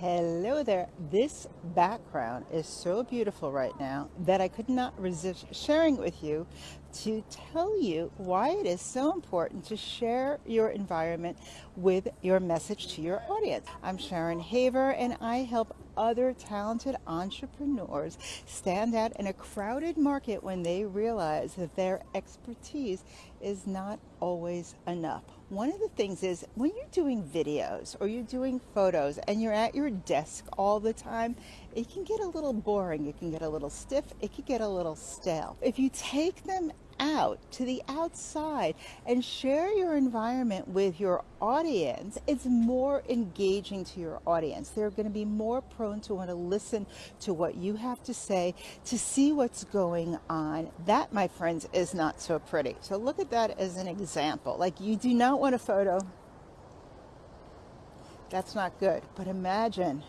Hello there. This background is so beautiful right now that I could not resist sharing with you to tell you why it is so important to share your environment with your message to your audience. I'm Sharon Haver and I help other talented entrepreneurs stand out in a crowded market when they realize that their expertise is not always enough. One of the things is when you're doing videos or you're doing photos and you're at your desk all the time, it can get a little boring. It can get a little stiff. It can get a little stale. If you take them out to the outside and share your environment with your audience, it's more engaging to your audience. They're going to be more prone to want to listen to what you have to say, to see what's going on. That, my friends, is not so pretty. So look at that as an example. Like you do not want a photo. That's not good. But imagine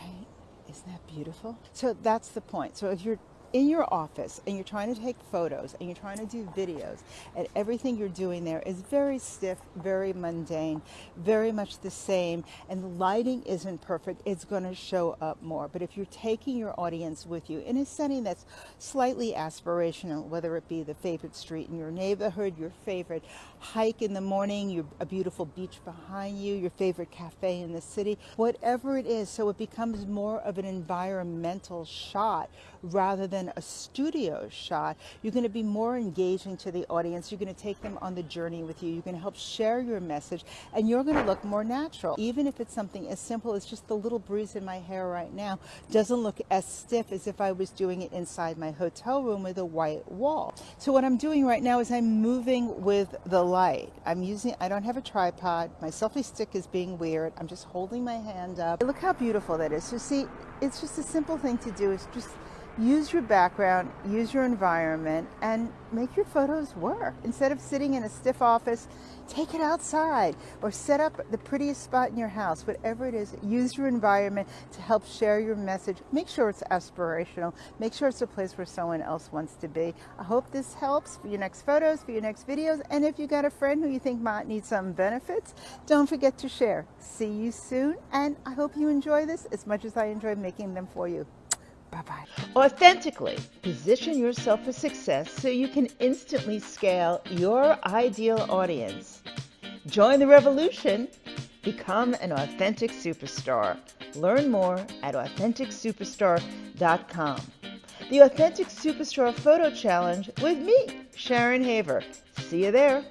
right? Isn't that beautiful? So that's the point. So if you're in your office and you're trying to take photos and you're trying to do videos and everything you're doing there is very stiff, very mundane, very much the same and the lighting isn't perfect, it's going to show up more. But if you're taking your audience with you in a setting that's slightly aspirational, whether it be the favorite street in your neighborhood, your favorite hike in the morning, your, a beautiful beach behind you, your favorite cafe in the city, whatever it is, so it becomes more of an environmental shot rather than a studio shot, you're going to be more engaging to the audience. You're going to take them on the journey with you. You're going to help share your message and you're going to look more natural. Even if it's something as simple as just the little breeze in my hair right now doesn't look as stiff as if I was doing it inside my hotel room with a white wall. So what I'm doing right now is I'm moving with the light. I'm using, I don't have a tripod. My selfie stick is being weird. I'm just holding my hand up. Look how beautiful that is. So see, it's just a simple thing to do. It's just use your background, use your environment, and make your photos work. Instead of sitting in a stiff office, take it outside or set up the prettiest spot in your house, whatever it is, use your environment to help share your message. Make sure it's aspirational. Make sure it's a place where someone else wants to be. I hope this helps for your next photos, for your next videos, and if you got a friend who you think might need some benefits, don't forget to share. See you soon, and I hope you enjoy this as much as I enjoy making them for you. Bye-bye. Authentically position yourself for success so you can instantly scale your ideal audience. Join the revolution. Become an authentic superstar. Learn more at AuthenticSuperstar.com. The Authentic Superstar Photo Challenge with me, Sharon Haver. See you there.